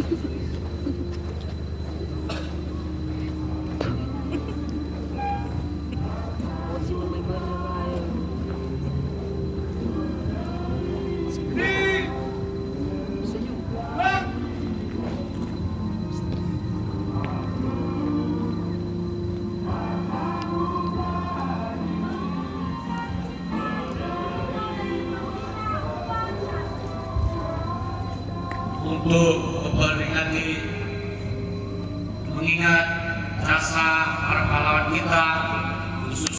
はい。Untuk memperingati mengingat jasa para pahlawan kita